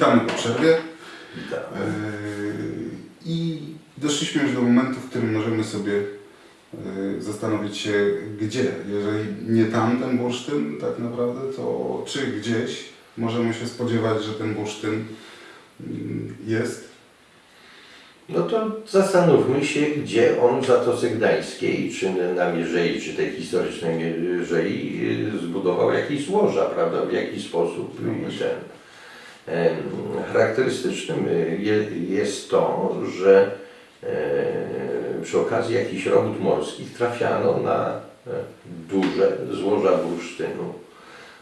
Witamy po przerwie. Witamy. Yy, I doszliśmy już do momentu, w którym możemy sobie yy, zastanowić się, gdzie. Jeżeli nie tamten bursztyn, tak naprawdę, to czy gdzieś możemy się spodziewać, że ten bursztyn mm, jest. No to zastanówmy się, gdzie on w Zatoce Gdańskiej, czy na Mierzei, czy tej historycznej Mierzei y, zbudował jakieś złoża, prawda, w jaki sposób No i ten. Charakterystycznym je- jest to, że e, przy okazji jakichś robót morskich trafiano na e, duże złoża bursztynu.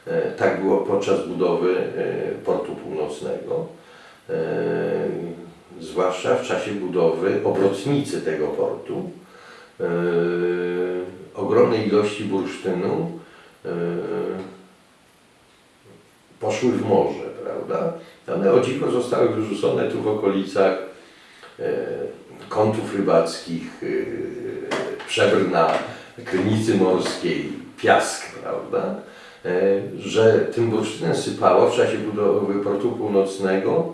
E, Tak było podczas budowy e, portu północnego. E, zwłaszcza w czasie budowy obrotnicy tego portu. E, ogromne ilości bursztynu e, poszły w morze, prawda? One o dziwo zostały wyrzucone tu w okolicach e, kątów rybackich, e, Przebrna, Krynicy Morskiej, Piask, prawda? E, że tym bursztynem sypało w czasie budowy portu północnego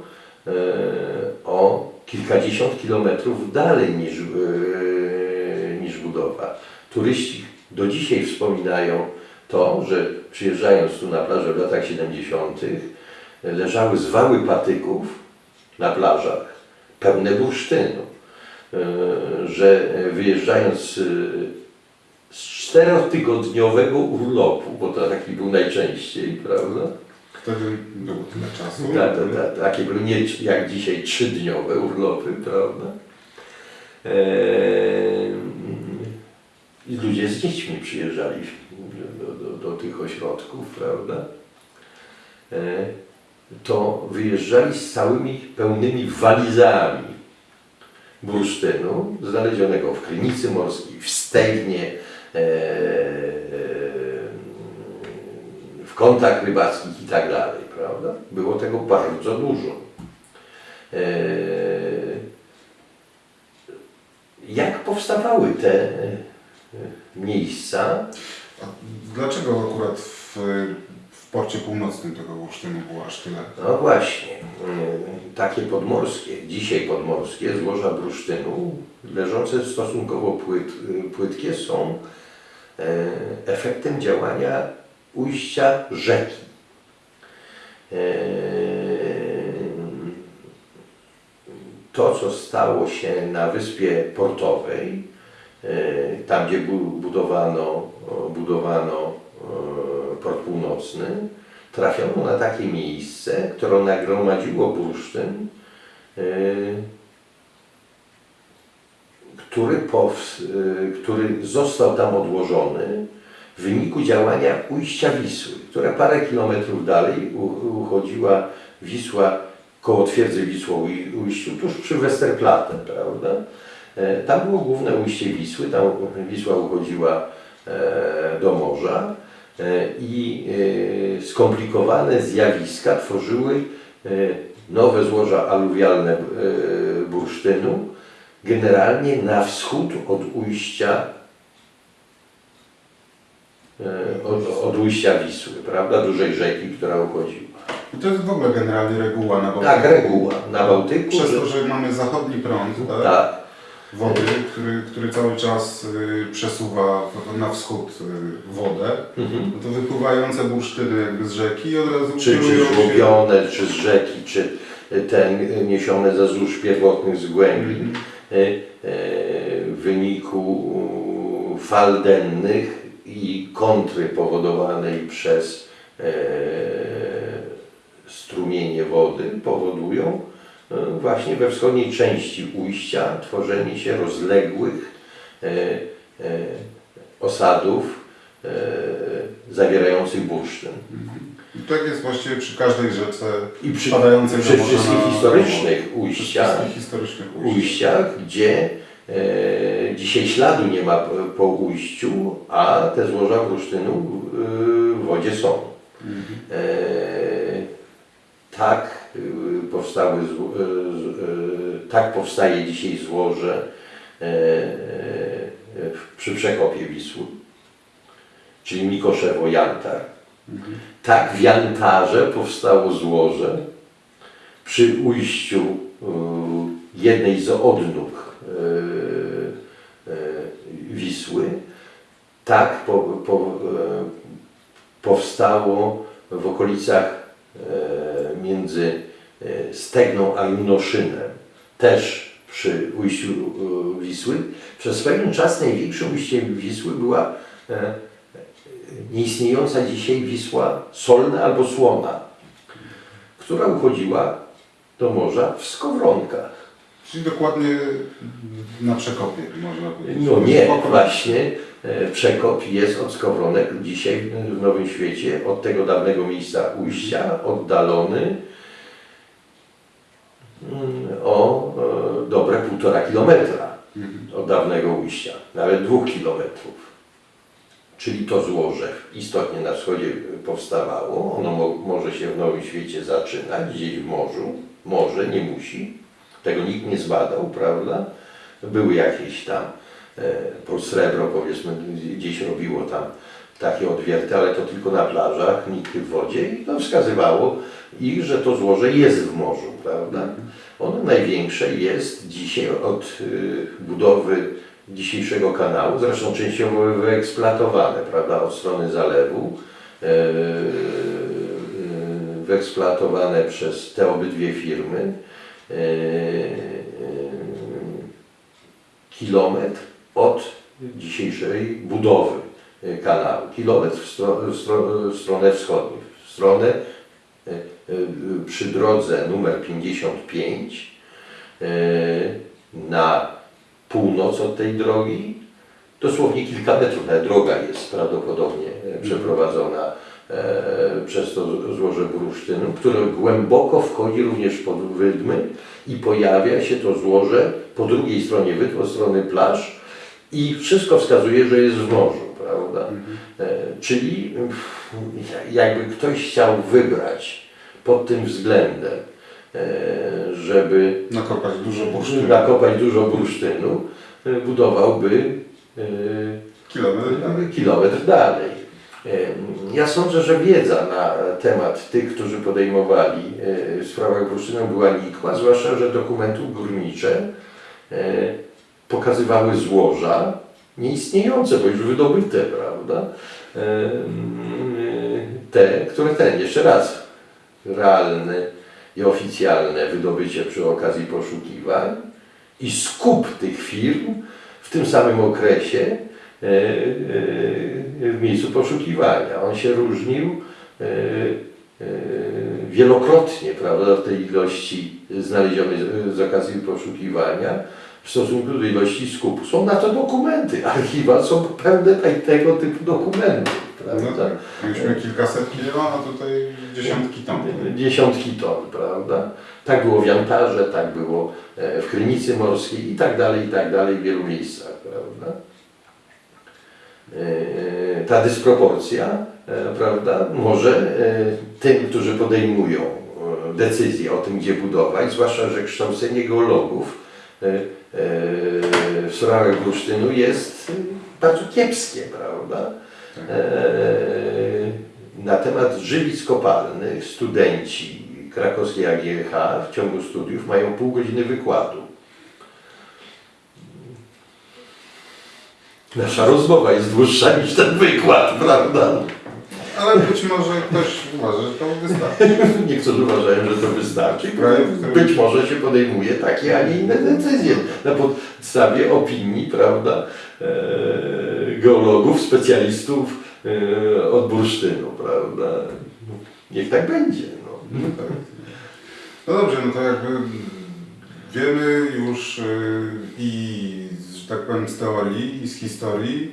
o kilkadziesiąt kilometrów dalej niż, niż budowa. Turyści do dzisiaj wspominają to, że przyjeżdżając tu na plażę w latach 70. leżały zwały patyków na plażach, pełne bursztynu. E, Że wyjeżdżając e, z czterotygodniowego urlopu, bo to taki był najczęściej, prawda? Wtedy było tyle czasu. Tak, tak, tak. Takie były nie jak dzisiaj trzydniowe urlopy, prawda? Eee, I ludzie z dziećmi przyjeżdżali do, do, do tych ośrodków, prawda? To wyjeżdżali z całymi pełnymi walizami bursztynu znalezionego w Krynicy Morskiej, w Stegnie, w kątach rybackich i tak dalej, prawda? Było tego bardzo dużo. Eee, Jak powstawały te e, miejsca? A dlaczego akurat w porcie północnym tego bursztynu było aż tyle? No właśnie, takie podmorskie, dzisiaj podmorskie złoża bursztynu, leżące stosunkowo płyt, płytkie, są e, efektem działania ujścia rzeki. E, To, co stało się na wyspie portowej, e, tam gdzie bu- budowano, budowano północny, trafiono na takie miejsce, które nagromadziło bursztyn, y, który, y, który został tam odłożony w wyniku działania ujścia Wisły, która parę kilometrów dalej uchodziła Wisła koło twierdzy Wisłoujściu, tuż przy Westerplatte, prawda? E, Tam było główne ujście Wisły, tam Wisła uchodziła e, do morza i e, skomplikowane zjawiska tworzyły e, nowe złoża aluwialne e, bursztynu, generalnie na wschód od ujścia e, od, od ujścia Wisły, prawda, dużej rzeki, która uchodziła. I to jest w ogóle generalnie reguła na Bałtyku. Tak, reguła na Bałtyku. Przez to, że mamy zachodni prąd tak? tak, wody, który, który cały czas y, przesuwa na wschód y, wodę, mhm. no to wypływające bursztyny jakby z rzeki od razu czy, czy żłobione, czy z rzeki, czy ten niesione ze złóż pierwotnych z głębi Mhm. w wyniku fal dennych i kontry powodowanej przez e, strumienie wody powodują właśnie we wschodniej części ujścia tworzenie się rozległych e, e, osadów e, zawierających bursztyn. I tak jest właściwie przy każdej rzece I przy, wpadającej przy wszystkich na- historycznych ujściach, wszystkich historycznych ujściach. ujściach gdzie e, dzisiaj śladu nie ma po, ujściu, a te złoża bursztynu e, w wodzie są. Mhm. E, tak e, powstały, zło- e, z- e, tak powstaje dzisiaj złoże e, e, przy przekopie Wisły, czyli Mikoszewo-Jantar. Mhm. Tak w Jantarze powstało złoże przy ujściu y, jednej z odnóg y, y, Wisły, tak po, po, e, powstało w okolicach między e, Stegną a Junoszynem, też przy ujściu e, Wisły. Przez pewien czas największym ujściem Wisły była e, nieistniejąca dzisiaj Wisła solna albo słona, która uchodziła do morza w Skowronkach. Czyli dokładnie na przekopie, można powiedzieć. No nie, właśnie przekop jest od Skowronek dzisiaj w Nowym Świecie, od tego dawnego miejsca ujścia, oddalony mm, o e, dobre półtora kilometra Mhm. od dawnego ujścia, nawet dwóch kilometrów. Czyli to złoże istotnie na wschodzie powstawało, ono mo może się w Nowym Świecie zaczynać, gdzieś w morzu, może, nie musi, tego nikt nie zbadał, prawda? Były jakieś tam, e, po srebro powiedzmy, gdzieś robiło tam takie odwierty, ale to tylko na plażach, nikt w wodzie i to wskazywało ich, że to złoże jest w morzu, prawda? Ono największe jest dzisiaj od y, budowy dzisiejszego kanału, zresztą częściowo wyeksploatowane, prawda, od strony zalewu, e, e, wyeksploatowane przez te obydwie firmy. Kilometr od dzisiejszej budowy e, kanału. Kilometr w, stro, w, stro, w stronę wschodnią. W stronę e, e, przy drodze numer 55 e, na północ od tej drogi, dosłownie kilka metrów, nawet droga jest prawdopodobnie e, przeprowadzona przez to złoże bursztynu, które głęboko wchodzi również pod wydmy i pojawia się to złoże po drugiej stronie wydm, od strony plaż i wszystko wskazuje, że jest w morzu, prawda? E, Czyli jakby ktoś chciał wybrać pod tym względem, e, żeby Nakopać dużo bursztynu. nakopać dużo bursztynu, e, budowałby Kilometr dalej. kilometr dalej. Ja sądzę, że wiedza na temat tych, którzy podejmowali w sprawach bursztynu była nikła, zwłaszcza, że dokumenty górnicze pokazywały złoża nieistniejące, bo już wydobyte, prawda? Te, które ten, jeszcze raz, realne i oficjalne wydobycie przy okazji poszukiwań i skup tych firm w tym samym okresie e, e, w miejscu poszukiwania. On się różnił e, wielokrotnie prawda, w tej ilości znalezionej z okazji poszukiwania w stosunku do ilości skupu. Są na to dokumenty. Archiwa są pełne tego typu dokumentów. No Prawda? tak. Mieliśmy kilkaset kilo, a tutaj dziesiątki ton. Dziesiątki ton, prawda? Tak było w Jantarze, tak było e, w Krynicy Morskiej i tak dalej, i tak dalej w wielu miejscach, prawda? E, Ta dysproporcja, e, prawda, może tym, którzy podejmują decyzje o tym, gdzie budować, zwłaszcza, że kształcenie geologów w sprawach bursztynu jest e, bardzo kiepskie, prawda? E, Na temat żywic kopalnych studenci krakowskiej AGH w ciągu studiów mają pół godziny wykładu. Nasza rozmowa jest dłuższa niż ten wykład, prawda? Ale być może ktoś uważa, że to wystarczy. Niektórzy uważają, że to wystarczy. Być może się podejmuje takie, a nie inne decyzje na podstawie opinii, prawda, e, geologów, specjalistów e, od bursztynu, prawda. Niech tak będzie. No. No tak. No dobrze, no to jakby wiemy już y, i że tak powiem z teorii i z historii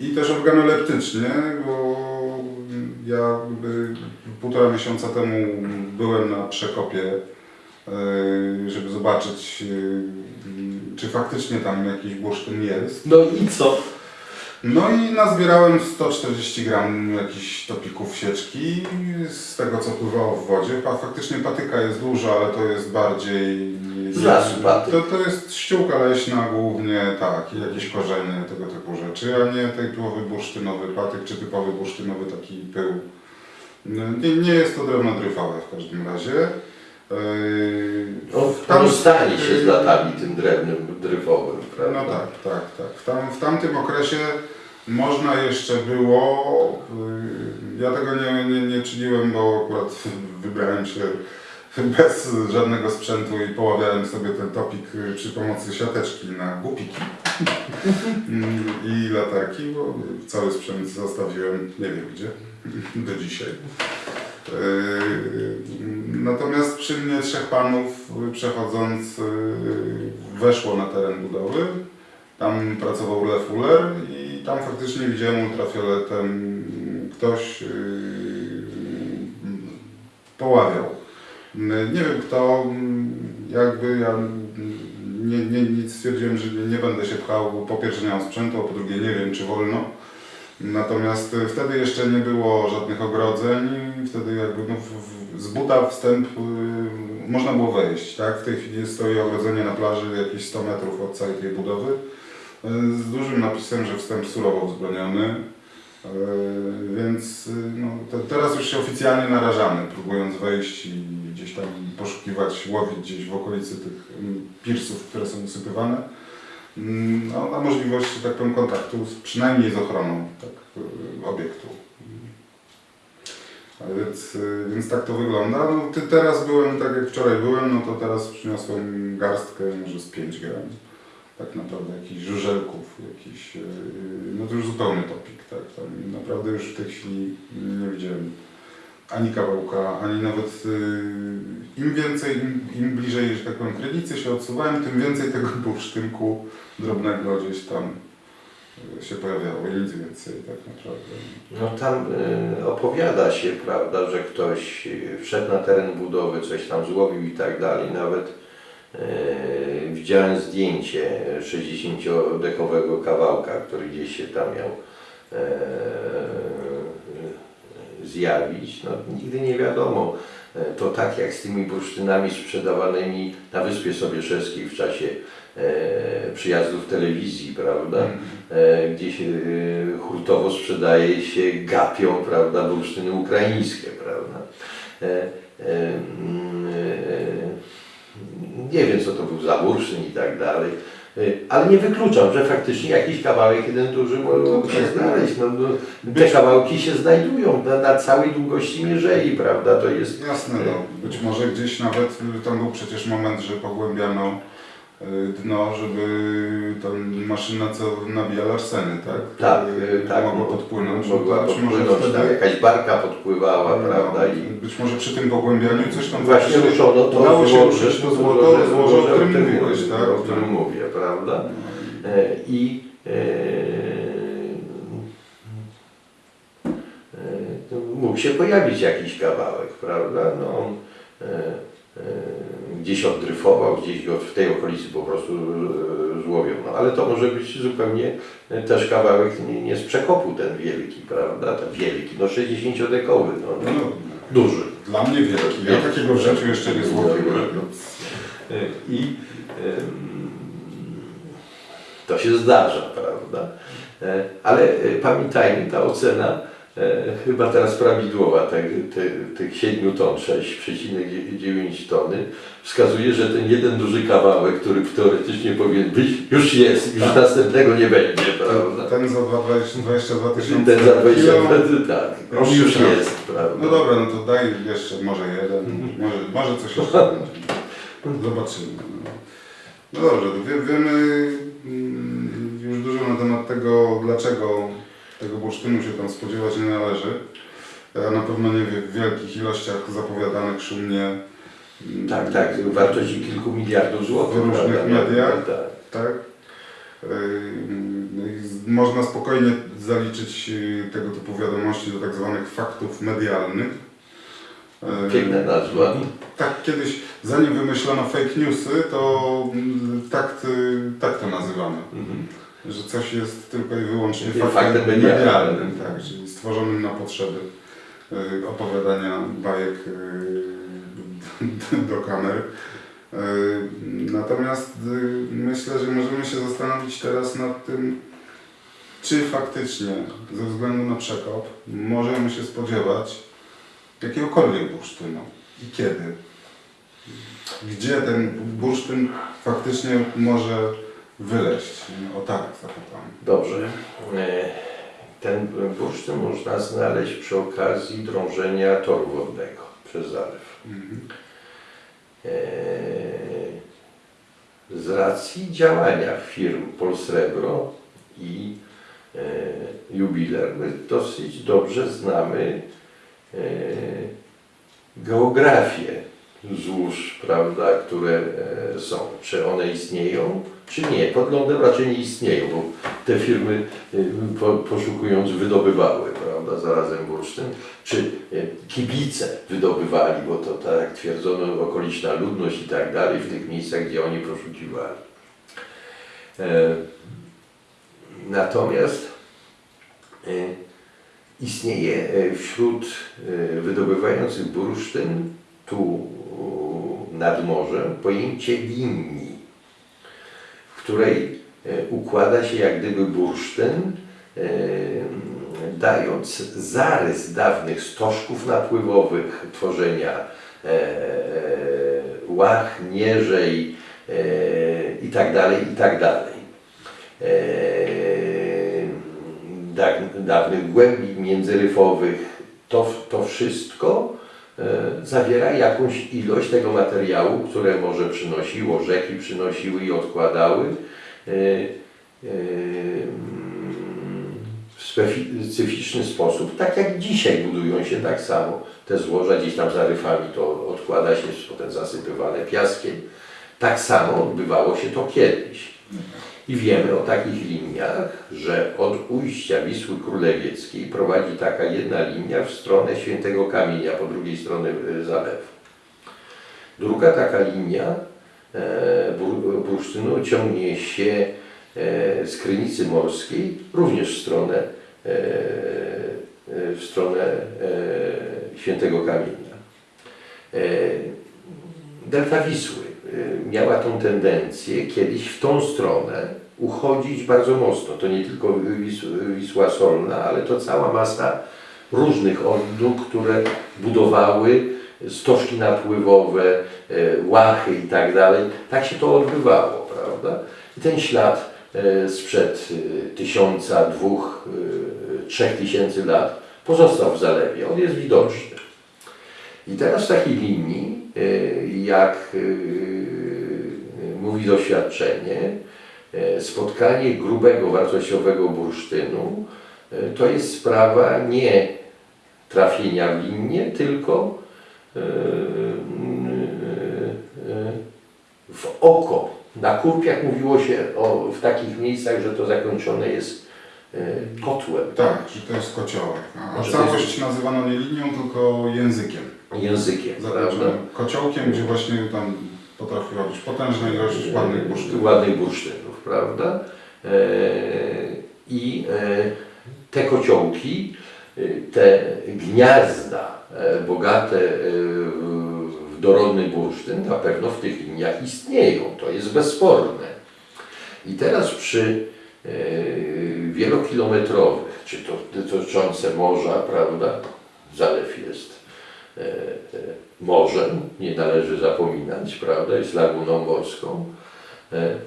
i też organoleptycznie, bo ja półtora miesiąca temu byłem na przekopie, y, żeby zobaczyć y, czy faktycznie tam jakiś bursztyn jest. no i co? No i nazbierałem 140 gram jakichś topików sieczki z tego co pływało w wodzie. Faktycznie patyka jest duża, ale to jest bardziej... Z lasu patyk. To, to jest ściółka leśna głównie, tak, i jakieś korzenie, tego typu rzeczy, a nie typowy bursztynowy patyk, czy typowy bursztynowy taki pył. No, Nie, nie jest to drewno dryfałe w każdym razie. Yy, On, tam- stanie się z latami tym drewnem dryfowym, prawda? No tak, tak, tak. W, tam, w tamtym okresie można jeszcze było, yy, ja tego nie, nie, nie czyniłem, bo akurat wybrałem się bez żadnego sprzętu i poławiałem sobie ten topik yy, przy pomocy siateczki na głupiki Mm, i latarki, bo cały sprzęt zostawiłem nie wiem gdzie, do dzisiaj. Yy, Natomiast przy mnie trzech panów przechodząc yy, weszło na teren budowy. Tam pracował Lef Uller i tam faktycznie widziałem ultrafioletem ktoś poławiał. Yy, Nie wiem kto, yy, jakby ja nie, nie, nie stwierdziłem, że nie, będę się pchał, po pierwsze nie mam sprzętu, a po drugie nie wiem czy wolno. Natomiast y, wtedy jeszcze nie było żadnych ogrodzeń wtedy jakby no, w, z buta wstęp y, można było wejść, tak? W tej chwili stoi ogrodzenie na plaży jakieś 100 metrów od całej tej budowy y, z dużym napisem, że wstęp surowo wzbroniony. Y, Więc y, no, te, teraz już się oficjalnie narażamy, próbując wejść i gdzieś tam poszukiwać, łowić gdzieś w okolicy tych mm, pirsów, które są usypywane. Mm, no, na możliwość, tak powiem, kontaktu z, przynajmniej z ochroną tak, y, obiektu. A więc, y, więc tak to wygląda. No, ty, teraz byłem, tak jak wczoraj byłem, no to teraz przyniosłem garstkę, może z 5 gram. Tak naprawdę jakichś żużelków, jakiś, y, no to już zupełny topik, tak. Tam naprawdę już w tej chwili nie widziałem ani kawałka, ani nawet y, im więcej, im, im bliżej, że tak powiem, krynicy się odsuwałem, tym więcej tego bursztynku drobnego gdzieś tam y, się pojawiało i nic więcej tak naprawdę. No tam y, opowiada się, prawda, że ktoś wszedł na teren budowy, coś tam złowił i tak dalej. Nawet widziałem zdjęcie 60-dekowego kawałka, który gdzieś się tam miał e, zjawić. No, nigdy nie wiadomo. E, To tak jak z tymi bursztynami sprzedawanymi na Wyspie Sobieszewskiej w czasie e, przyjazdów telewizji, prawda? e, gdzie się e, hurtowo sprzedaje się gapią, prawda, bursztyny ukraińskie, prawda. Nie wiem, co to był za bursztyn i tak dalej, e, ale nie wykluczam, że faktycznie jakiś kawałek jeden duży mógł się znaleźć. No, no, te kawałki się znajdują na, na całej długości mierzei, prawda, to jest... Jasne, no. Być może gdzieś nawet y, tam był przecież moment, że pogłębiano y, dno, żeby ta maszyna co nabija larseny, tak? Tak, Y, e, tak, Mogła podpłynąć. Mogła Być może podpłynąć, wtedy- tak, jakaś barka podpływała, No, prawda, i Być może przy tym pogłębianiu coś tam Właśnie ruszono to udało się ruszyć to to złoto, złoże, o którym mówiłeś, tak? o którym mówię, prawda? No. E, I e, e, to mógł się pojawić jakiś kawałek, prawda? No, e, gdzieś oddryfował, gdzieś go w tej okolicy po prostu e, złowiono. Ale to może być zupełnie e, też kawałek nie, nie z przekopu ten wielki, prawda? Ten wielki, no 60-dekowy, no, No, no, no, duży. dla mnie wielki. Ja takiego w życiu jeszcze nie złowiłem. I em, to się zdarza, prawda? E, Ale e, pamiętajmy, ta ocena e, chyba teraz prawidłowa, te, te, tych 7 ton, 6,9 tony, wskazuje, że ten jeden duży kawałek, który teoretycznie powinien być, już jest, już następnego nie będzie, prawda? Ten za 20 22 tysiące Ten za 20 kilo. tak, on już jest, prawda? No dobra, no to daj jeszcze może jeden, może, może coś jeszcze będzie. Zobaczymy. No, no dobrze, wiemy mm, już dużo na temat tego, dlaczego tego bursztynu się tam spodziewać nie należy. A na pewno nie w wielkich ilościach zapowiadanych szumnie. mm, Tak, tak, wartości kilku miliardów złotych. W różnych prawda? mediach. Tak. Tak. Yy, z- Można spokojnie zaliczyć yy, tego typu wiadomości do tak zwanych faktów medialnych. Piękna nazwa. Tak, kiedyś, zanim wymyślono fake newsy, to mm, tak, tak to nazywamy. Mhm. Że coś jest tylko i wyłącznie faktem, faktem medialnym. tak, czyli stworzonym na potrzeby y, opowiadania bajek y, do kamer. Y, Natomiast myślę, że możemy się zastanowić teraz nad tym, czy faktycznie ze względu na przekop możemy się spodziewać jakiegokolwiek bursztynu i kiedy. Gdzie ten bursztyn faktycznie może wyleść? O tak zapytam. Dobrze. E, Ten bursztyn można znaleźć przy okazji drążenia toru wodnego przez zalew. Mhm. E, Z racji działania firm Polsrebro i e, Jubiler my dosyć dobrze znamy geografię złóż, prawda, które są. Czy one istnieją, czy nie. Pod lądem raczej nie istnieją, bo te firmy po, poszukując wydobywały, prawda, zarazem bursztyn. Czy e, kibice wydobywali, bo to tak jak twierdzono okoliczna ludność i tak dalej w tych miejscach, gdzie oni poszukiwali. E, Natomiast e, istnieje wśród wydobywających bursztyn tu nad morzem pojęcie linii, w której e, układa się jak gdyby bursztyn, e, dając zarys dawnych stożków napływowych, tworzenia e, łach, nieżej e, i tak tak dawnych głębi międzyryfowych, to, to wszystko zawiera jakąś ilość tego materiału, które morze przynosiło, rzeki przynosiły i odkładały e, e, w specyficzny sposób, tak jak dzisiaj budują się tak samo te złoża, gdzieś tam za ryfami to odkłada się, potem zasypywane piaskiem. Tak samo odbywało się to kiedyś. I wiemy o takich liniach, że od ujścia Wisły Królewieckiej prowadzi taka jedna linia w stronę Świętego Kamienia, po drugiej stronie y, zalewu. Druga taka linia e, bur- bursztynu ciągnie się e, z Krynicy Morskiej, również w stronę, e, e, w stronę e, Świętego Kamienia. E, Delta Wisły miała tą tendencję kiedyś w tą stronę uchodzić bardzo mocno. To nie tylko Wis Wisła Solna, ale to cała masa różnych odnóg, które budowały stożki napływowe, e, łachy i tak dalej. Tak się to odbywało, prawda? I ten ślad e, sprzed e, tysiąca, dwóch, trzech tysięcy lat pozostał w zalewie. On jest widoczny. I teraz w takiej linii, jak mówi doświadczenie, spotkanie grubego, wartościowego bursztynu y, to jest sprawa nie trafienia w linię, tylko y, w oko. Na kurpiach mówiło się o, w takich miejscach, że to zakończone jest kotłem. Tak, że to jest kociołek. A całość nazywano nie linią, tylko językiem. Językiem, prawda? Zakończonym kociołkiem, gdzie właśnie tam potrafiła być potężna ilość ładnych bursztynów. ładnych bursztynów, prawda? E, I e, te kociołki, e, te gniazda bogate w- dorodny bursztyn na pewno w tych liniach istnieją, to jest bezsporne. I teraz przy wielokilometrowych, czy to dotyczące morza, prawda? Zalew jest morzem, nie należy zapominać, prawda? Jest laguną morską,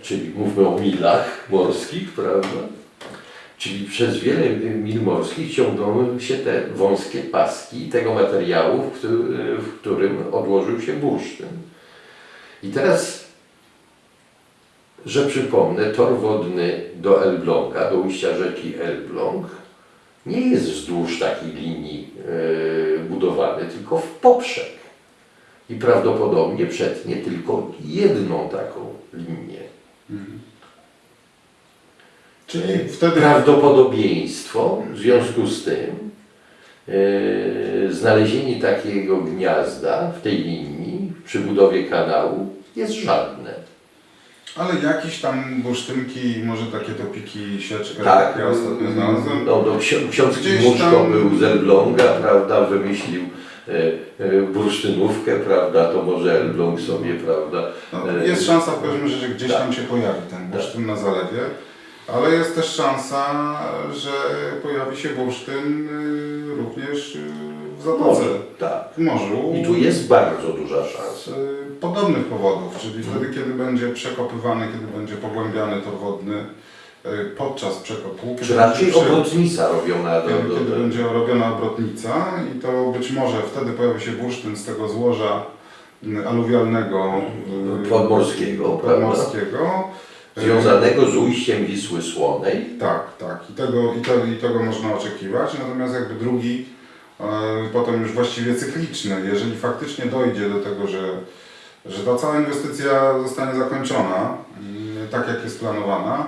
czyli mówmy o milach morskich, prawda? Czyli przez wiele mil morskich ciągną się te wąskie paski tego materiału, w którym odłożył się bursztyn. I teraz, że przypomnę, tor wodny do Elbląga, do ujścia rzeki Elbląg, nie jest wzdłuż takiej linii e, budowany, tylko w poprzek. I prawdopodobnie przetnie tylko jedną taką linię. Czyli wtedy Prawdopodobieństwo w związku z tym e, znalezienie takiego gniazda w tej linii przy budowie kanału jest żadne. Ale jakieś tam bursztynki, może takie topiki, sieczkę, Tak, ja ostatnio znalazłem. no, no, ksi- ksiądz Gdzieś Muszko tam- był z Elbląga, prawda, wymyślił bursztynówkę, prawda, to może Elbląg sobie, prawda, No, e, jest szansa w każdym razie, że gdzieś tak. tam się pojawi ten bursztyn na zalewie, ale jest też szansa, że pojawi się bursztyn y, również y, w Zatoce, może, tak. w morzu. I tu jest bardzo duża szansa. Y, podobnych powodów, czyli Mhm. wtedy, kiedy będzie przekopywany, kiedy będzie pogłębiany tor wodny podczas przekopu. Czy raczej obrotnica robiona do, Kiedy, do, kiedy do, będzie robiona obrotnica i to być może wtedy pojawi się bursztyn z tego złoża y, aluwialnego y, Podmorskiego, podmorskiego. Związanego z ujściem Wisły Słonej. Tak, tak. I tego, i, I tego można oczekiwać. Natomiast jakby drugi, e, potem już właściwie cykliczny, jeżeli faktycznie dojdzie do tego, że, że ta cała inwestycja zostanie zakończona, mm, tak jak jest planowana,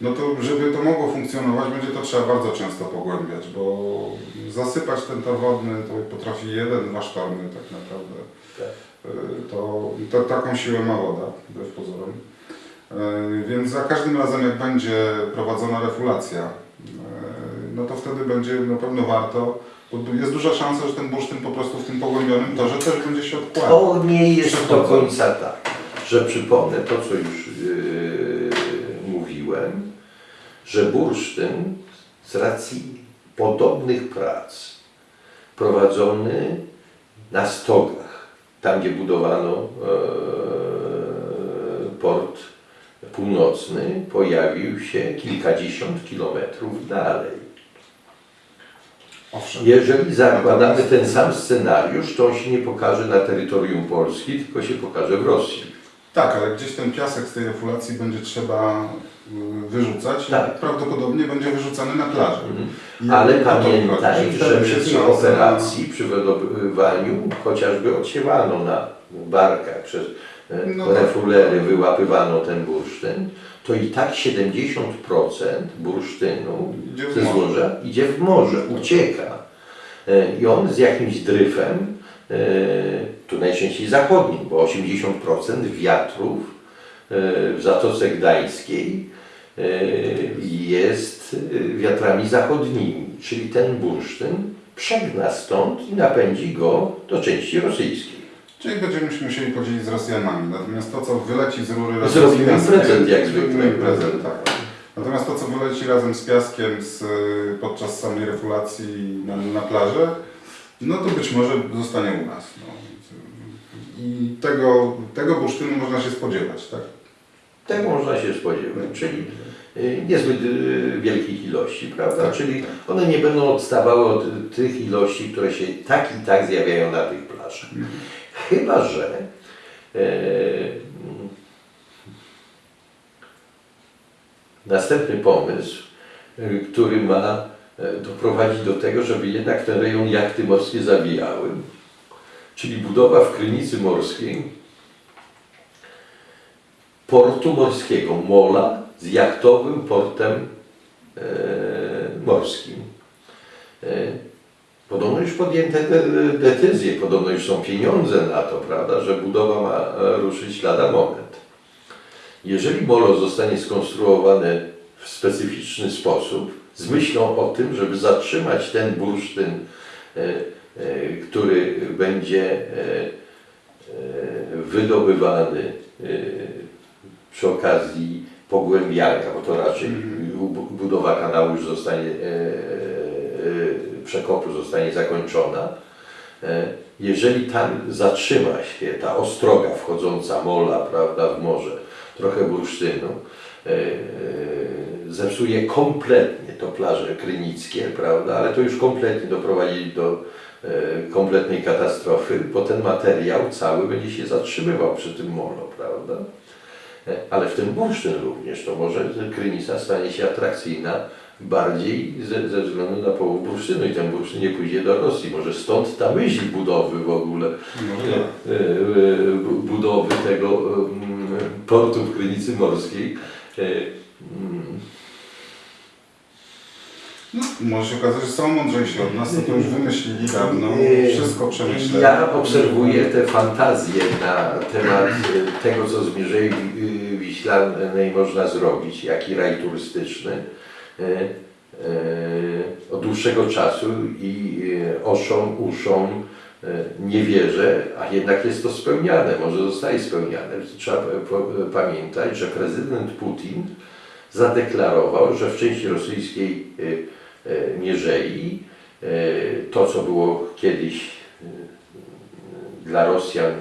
no to żeby to mogło funkcjonować, będzie to trzeba bardzo często pogłębiać, bo zasypać ten tor wodny to potrafi jeden, dwa sztormy tak naprawdę. Tak. E, To, to taką siłę ma woda, wbrew pozorom. E, Więc za każdym razem jak będzie prowadzona refulacja, e, no to wtedy będzie na pewno warto, jest duża szansa, że ten bursztyn po prostu w tym pogłębionym torze też będzie się odkładał. To nie jest do końca tak, że przypomnę to, co już yy, mówiłem, że bursztyn z racji podobnych prac prowadzony na stogach, tam gdzie budowano e, port północny, pojawił się kilkadziesiąt kilometrów dalej. Owszem. Jeżeli zakładamy ten sam scenariusz, to on się nie pokaże na terytorium Polski, tylko się pokaże w Rosji. Tak, ale gdzieś ten piasek z tej refulacji będzie trzeba wyrzucać Tak. prawdopodobnie będzie wyrzucany na plażę. I Ale pamiętaj, że przy tej operacji, przy wydobywaniu, chociażby odsiewano na barkach przez e, No tak. refulery, wyłapywano ten bursztyn, to i tak 70% bursztynu ze złoża idzie w morze, ucieka. E, I on z jakimś dryfem, e, tu najczęściej zachodnim, bo 80% wiatrów w Zatoce Gdańskiej jest e, wiatrami zachodnimi, czyli ten bursztyn przegna stąd i napędzi go do części rosyjskiej. Czyli będziemy się musieli podzielić z Rosjanami. Natomiast to, co wyleci z rury razem Zrobimy z piaskiem, prezent jak zwykle. prezent, tak. Natomiast to, co wyleci razem z piaskiem z, y, podczas samej refulacji na, na plażę, no to być może zostanie u nas. No. I tego, tego bursztynu można się spodziewać, tak? Tego można się spodziewać, czyli y, niezbyt y, wielkich ilości, prawda? Tak, czyli tak. one nie będą odstawały od tych ilości, które się tak i tak zjawiają na tych plażach. Chyba, że e, następny pomysł, y, który ma e, doprowadzić do tego, żeby jednak ten rejon jachty morskie zawijały, czyli budowa w Krynicy Morskiej portu morskiego, mola z jachtowym portem e, morskim. E, Podobno już podjęte de- decyzje, podobno już są pieniądze na to, prawda, że budowa ma e, ruszyć lada moment. Jeżeli molo zostanie skonstruowane w specyficzny sposób, z myślą o tym, żeby zatrzymać ten bursztyn, e, e, który będzie e, wydobywany przy okazji pogłębiania, bo to raczej bu- budowa kanału już zostanie, e, e, przekopu zostanie zakończona. E, Jeżeli tam zatrzyma się ta ostroga wchodząca mola, prawda, w morze, trochę bursztynu, zepsuje kompletnie to plaże krynickie, prawda, ale to już kompletnie doprowadzi do kompletnej katastrofy, bo ten materiał cały będzie się zatrzymywał przy tym molo, prawda. E, Ale w tym bursztyn również, to może krynica stanie się atrakcyjna bardziej ze, ze względu na połowę bursztynu i ten bursztyn nie pójdzie do Rosji. Może stąd ta myśl budowy w ogóle, bu- budowy tego em, portu w Krynicy Morskiej. No, może się okazać, że są mądrzejsi od nas, to, to już wymyślili dawno, wszystko przemyśleli. Ja obserwuję te fantazje na temat y, tego, co z Mierzei y, Wiślanej można zrobić, jaki raj turystyczny y, od dłuższego czasu i oszom, uszom y, nie wierzę, a jednak jest to spełniane, może zostaje spełniane. Trzeba pamiętać, że prezydent Putin zadeklarował, że w części rosyjskiej Mierzei y, to, co było kiedyś y, dla Rosjan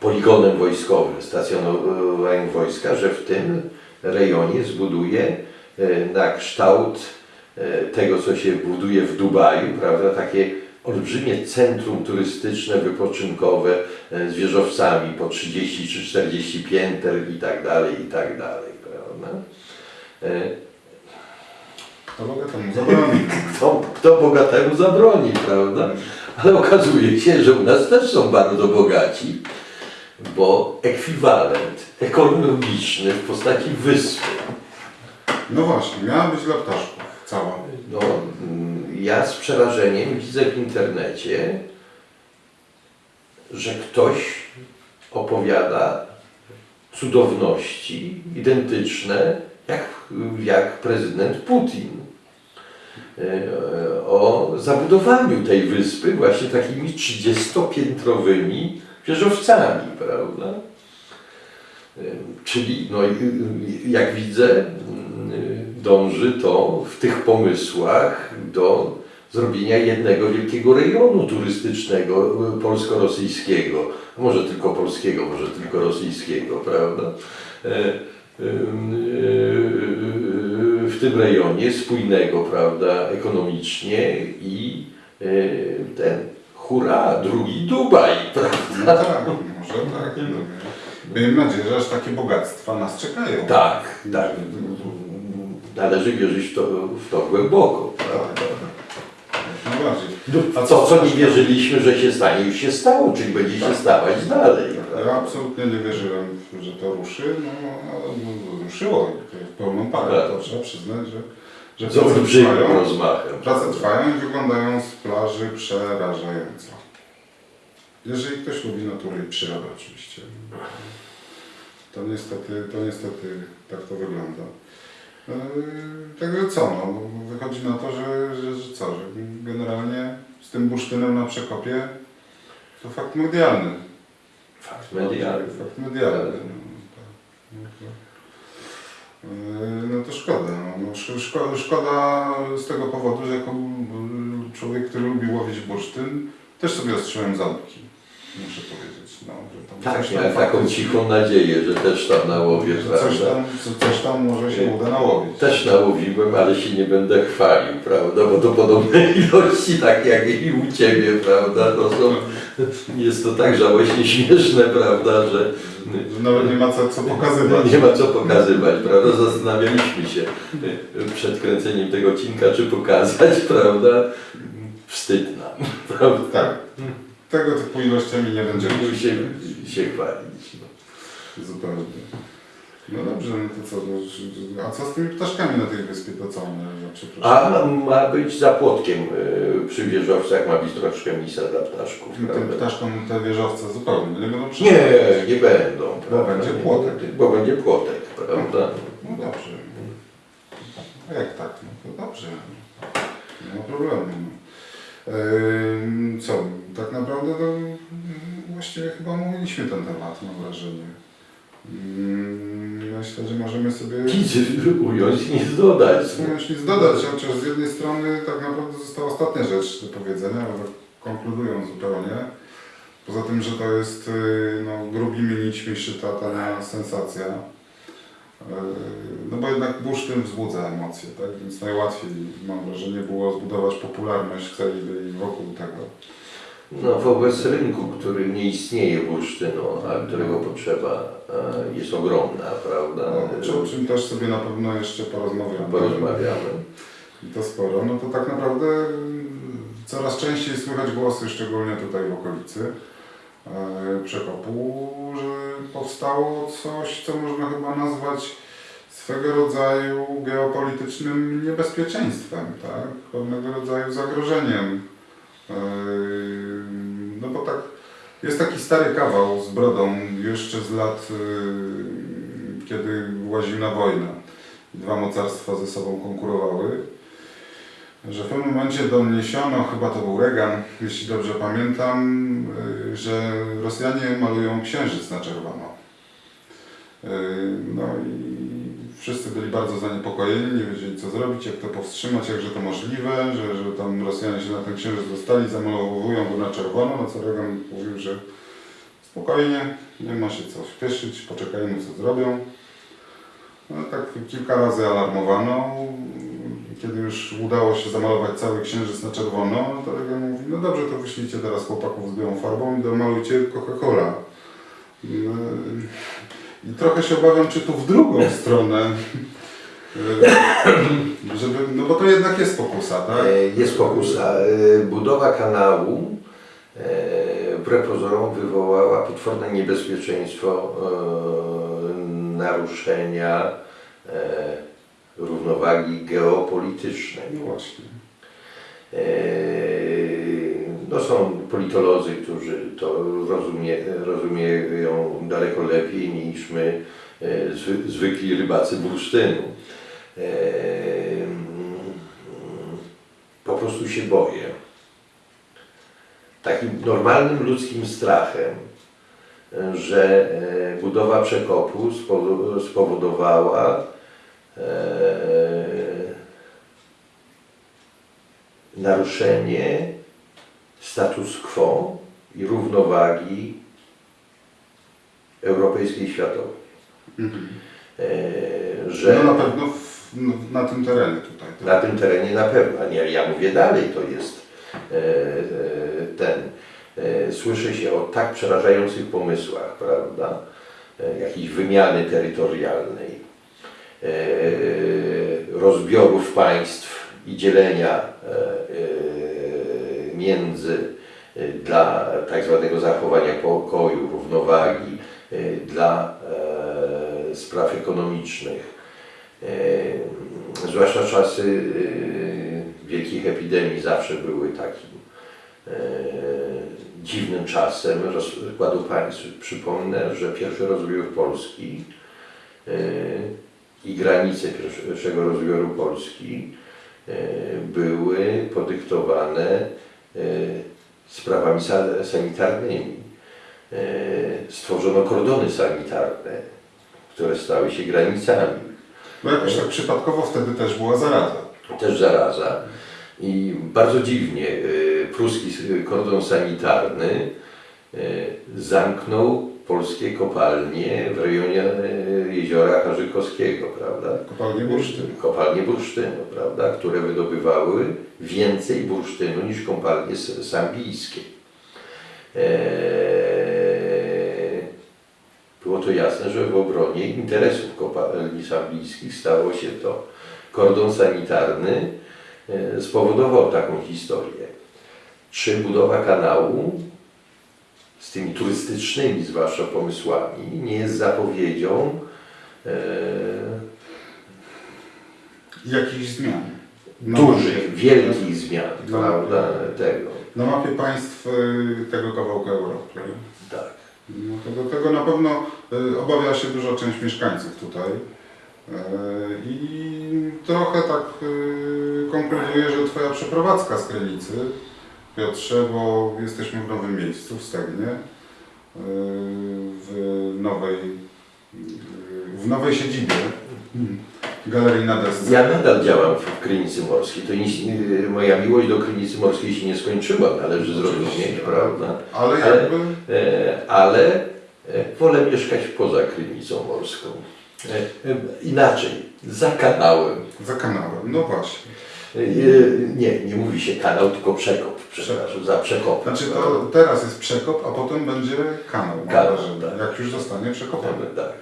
poligonem wojskowym, stacjonowaniem wojska, że w tym rejonie zbuduje e, na kształt e, tego, co się buduje w Dubaju, prawda, takie olbrzymie centrum turystyczne, wypoczynkowe e, z wieżowcami po 30 czy 40 pięter i tak dalej, i tak dalej, prawda. E, To mogę temu zabronić. Kto, kto bogatemu zabroni, prawda? Ale okazuje się, że u nas też są bardzo bogaci, bo ekwiwalent ekonomiczny w postaci wyspy. No właśnie, miała być dla ptaszków. Cała. No, ja z przerażeniem widzę w internecie, że ktoś opowiada cudowności identyczne jak, jak prezydent Putin. E, O zabudowaniu tej wyspy właśnie takimi 30-piętrowymi wieżowcami, prawda? E, Czyli, no, jak widzę, mm, dąży to w tych pomysłach do zrobienia jednego wielkiego rejonu turystycznego e, polsko-rosyjskiego. Może tylko polskiego, może tylko rosyjskiego, prawda? W tym rejonie spójnego, prawda, ekonomicznie i e, ten, hurra, drugi Dubaj, prawda? No tak, może tak. No. Miejmy nadzieję, że aż takie bogactwa nas czekają. Tak, tak. Należy wierzyć w to, w to głęboko. Prawda? No bardziej. A to, co nie wierzyliśmy, że się stanie, już się stało, czyli będzie się stawać dalej. Ja absolutnie nie wierzyłem, że to ruszy, no no, ruszyło i to w pełną parę, Tak. to trzeba przyznać, że, że Z prace trwają, rozmachem. prace trwają i wyglądają z plaży przerażająco. Jeżeli ktoś lubi naturę i przyrodę oczywiście, to niestety, to niestety tak to wygląda. Yy, Także co, no, wychodzi na to, że, że, że co, że generalnie z tym bursztynem na przekopie to fakt medialny. Fakt medialny. Fakt medialny. No, tak. No to, yy, no to szkoda. No, no, szko- szko- szkoda z tego powodu, że jako człowiek, który lubi łowić bursztyn, też sobie ostrzyłem ząbki. Muszę powiedzieć. No, że Tak, ja taką cichą nadzieję, że też tam nałowię, że coś prawda? tam, co- coś tam może się uda nałowić. Też nałowiłem, ale się nie będę chwalił, prawda? Bo to podobne ilości, tak jak i u Ciebie, prawda? To są, jest to tak żałośnie śmieszne, prawda, że Że nawet nie ma co, co pokazywać. nie ma co pokazywać, prawda? Zastanawialiśmy się przed kręceniem tego odcinka, czy pokazać, prawda? Wstyd nam, prawda? Tak. Tego typu ilościami nie będziemy się, się chwalić. No. Zupełnie. No dobrze, no to co? No, a co z tymi ptaszkami na tej wyspie? To co one? No. A ma, być za płotkiem y, przy wieżowcach, ma być troszkę misa dla ptaszków, Tym prawda? ptaszkom te wieżowce zupełnie nie będą Nie, przeszkadzać. nie będą. Bo prawda? będzie Nie płotek. Bo będzie płotek, prawda? No dobrze. A jak tak? No to dobrze. Nie ma problemu. No. Ehm, co? Tak naprawdę to mm, właściwie chyba omówiliśmy ten temat, mam wrażenie. Mm, Myślę, że możemy sobie... Nic ująć, nic dodać. Wiem, nic dodać, chociaż z jednej strony tak naprawdę została ostatnia rzecz do powiedzenia, ale konkludując zupełnie. Poza tym, że to jest y, no, grubimi nićmi szyta tania sensacja. Y, No bo jednak bursztyn wzbudza emocje, tak? Więc najłatwiej, mam wrażenie, było zbudować popularność w celi wokół tego. No, wobec rynku, który nie istnieje bursztynu, a którego potrzeba e, jest ogromna, prawda? No, o czym też sobie na pewno jeszcze porozmawiamy. Porozmawiamy. I to sporo. No to tak naprawdę mm, coraz częściej słychać głosy, szczególnie tutaj w okolicy e, Przekopu, że powstało coś, co można chyba nazwać swego rodzaju geopolitycznym niebezpieczeństwem, tak? Pewnego rodzaju zagrożeniem. E, No bo tak, jest taki stary kawał z brodą jeszcze z lat, e, kiedy łaził na wojnę. Dwa mocarstwa ze sobą konkurowały że w pewnym momencie doniesiono, chyba to był Reagan, jeśli dobrze pamiętam, y, że Rosjanie malują księżyc na czerwono. Y, No i wszyscy byli bardzo zaniepokojeni, nie wiedzieli co zrobić, jak to powstrzymać, jakże to możliwe, że, że tam Rosjanie się na ten księżyc dostali, zamalowują go na czerwono, no co Reagan mówił, że spokojnie, nie ma się co śpieszyć, poczekajmy co zrobią. No, tak kilka razy alarmowano. Kiedy już udało się zamalować cały księżyc na czerwono, no to Legia mówi, no dobrze, to wyślijcie teraz chłopaków z białą farbą i domalujcie Coca-Cola. I trochę się obawiam, czy tu w drugą stronę, e, żeby, no bo to jednak jest pokusa, tak? E, Jest pokusa. E, Budowa kanału wbrew pozorom wywołała potworne niebezpieczeństwo naruszenia równowagi geopolitycznej. No właśnie. No są politolodzy, którzy to rozumie, rozumieją daleko lepiej niż my, e, zwy, zwykli rybacy bursztynu. E, Po prostu się boję. Takim normalnym ludzkim strachem, że e, budowa przekopu spowo- spowodowała naruszenie status quo i równowagi europejskiej i światowej. Mhm. E, Że No na pewno w, no, na tym terenie tutaj. tak? na tym terenie na pewno, nie, ja mówię dalej, to jest e, e, ten, e, słyszy się o tak przerażających pomysłach, prawda, e, jakiejś wymiany terytorialnej, e, rozbiorów państw i dzielenia między e, dla tak zwanego zachowania pokoju, równowagi, e, dla e, spraw ekonomicznych. E, Zwłaszcza czasy e, wielkich epidemii zawsze były takim e, dziwnym czasem rozkładu państw. Przypomnę, że pierwszy rozbiór Polski i granice pierwszego rozbioru Polski były podyktowane sprawami sa- sanitarnymi. E, Stworzono kordony sanitarne, które stały się granicami. Bo jakoś tak przypadkowo wtedy też była zaraza. też zaraza. I bardzo dziwnie y, pruski kordon sanitarny zamknął polskie kopalnie w rejonie y, jeziora Harzykowskiego, prawda? Kopalnie bursztynu. Kopalnie bursztynu, prawda? Które wydobywały więcej bursztynu niż kopalnie sambijskie. Eee, było to jasne, że w obronie interesów kopalni sambijskich stało się to. Kordon sanitarny e, spowodował taką historię. Czy budowa kanału z tymi turystycznymi zwłaszcza pomysłami nie jest zapowiedzią e, Jakichś zmian. Na dużych, mapie- wielkich zmian, No. prawda, tego. Na mapie państw y, tego kawałka Europy. Tak. No to do tego na pewno y, obawia się duża część mieszkańców tutaj. Y, I trochę tak konkluduję, że Twoja przeprowadzka z Krynicy, Piotrze, bo jesteśmy w nowym miejscu, w Stegnie, y, w nowej, w nowej siedzibie Galerii na desce. Ja nadal działam w Krynicy Morskiej. To nic, nie- moja miłość do Krynicy Morskiej się nie skończyła, należy zrozumieć, prawda? Ale Ale- jakby E, ale e, wolę mieszkać poza Krynicą Morską. E, e, inaczej, za kanałem. za kanałem, no właśnie. E, nie, nie mówi się kanał, tylko przekop, przepraszam, za przekop. Znaczy to teraz jest przekop, a potem będzie kanał, Kanał, tak. jak już zostanie przekopany. Tak.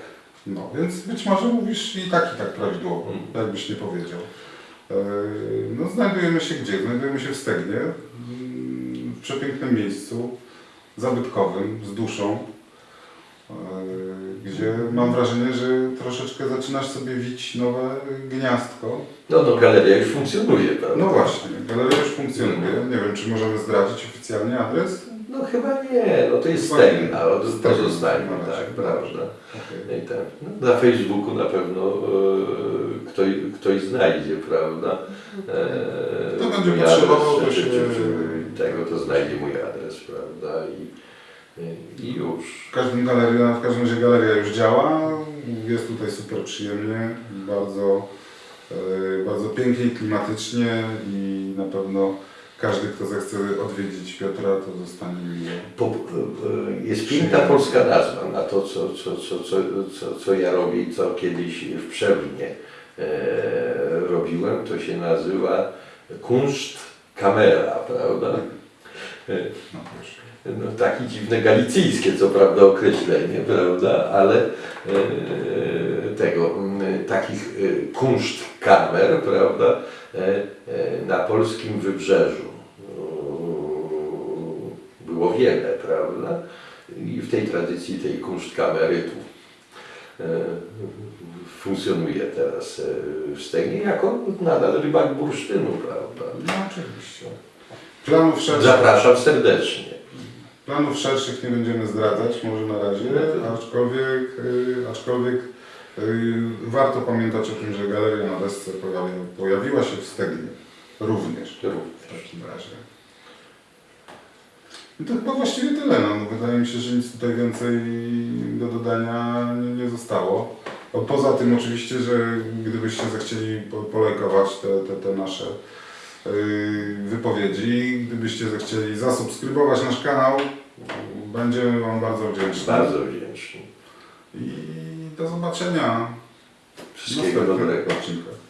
No, więc być może mówisz i tak, i tak prawidłowo, Mm. jakbyś nie powiedział. E, No, znajdujemy się gdzie? Znajdujemy się w Stegnie, w przepięknym miejscu, zabytkowym, z duszą, gdzie mam wrażenie, że troszeczkę zaczynasz sobie wić nowe gniazdko. No, no, galeria już funkcjonuje, prawda? No właśnie, galeria już funkcjonuje. Nie wiem, czy możemy zdradzić oficjalnie adres? No chyba nie, no to jest. Stegna, to pozostańmy, tak, prawda. Okej. I tak, no, na Facebooku na pewno e, ktoś, ktoś znajdzie, prawda? E, Kto będzie potrzebował, to Tego to znajdzie mój adres, prawda? I, i, już. W każdym, galeria, w każdym razie galeria już działa, jest tutaj super przyjemnie, bardzo, e, bardzo pięknie klimatycznie i na pewno każdy, kto zechce odwiedzić Piotra, to zostanie miło. Po, e, jest piękna polska nazwa na to, co, co, co, co, co, ja robię i co kiedyś w Przewnie e, robiłem. To się nazywa kunszt kamera, prawda? E, No proszę. No, takie dziwne galicyjskie, co prawda, określenie, prawda, ale e, tego, m, takich e, kunszt kamer, prawda, e, e, na polskim wybrzeżu e, było wiele, prawda, i w tej tradycji tej kunszt kamery tu e, funkcjonuje teraz e, w Stegnie jako nadal rybak bursztynu, prawda. No oczywiście. Planów Zapraszam serdecznie. Planów szerszych nie będziemy zdradzać może na razie, aczkolwiek, y, aczkolwiek y, warto pamiętać o tym, że galeria na desce pojawi, pojawiła się w Stegnie również. W takim razie. I to chyba właściwie tyle. No. No, Wydaje mi się, że nic tutaj więcej do dodania nie, zostało. O, poza tym oczywiście, że gdybyście zechcieli po, polajkować te, te, te nasze wypowiedzi, gdybyście zechcieli zasubskrybować nasz kanał, będziemy Wam bardzo wdzięczni. Bardzo wdzięczny. I do zobaczenia Wszystkiego dobrego. odcinkach.